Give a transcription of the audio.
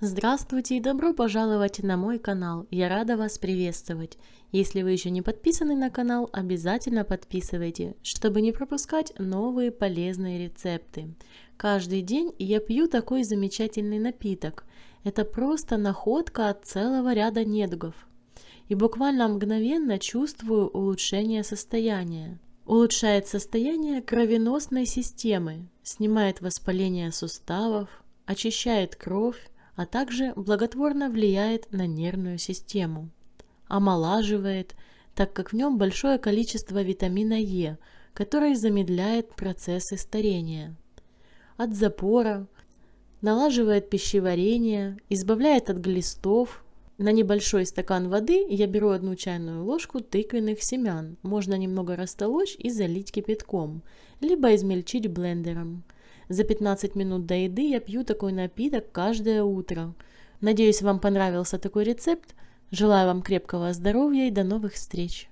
Здравствуйте и добро пожаловать на мой канал. Я рада вас приветствовать. Если вы еще не подписаны на канал, обязательно подписывайте, чтобы не пропускать новые полезные рецепты. Каждый день я пью такой замечательный напиток. Это просто находка от целого ряда недугов. И буквально мгновенно чувствую улучшение состояния. Улучшает состояние кровеносной системы, снимает воспаление суставов, очищает кровь, а также благотворно влияет на нервную систему. Омолаживает, так как в нем большое количество витамина Е, который замедляет процессы старения. От запора, налаживает пищеварение, избавляет от глистов, на небольшой стакан воды я беру одну чайную ложку тыквенных семян. Можно немного растолочь и залить кипятком, либо измельчить блендером. За 15 минут до еды я пью такой напиток каждое утро. Надеюсь, вам понравился такой рецепт. Желаю вам крепкого здоровья и до новых встреч!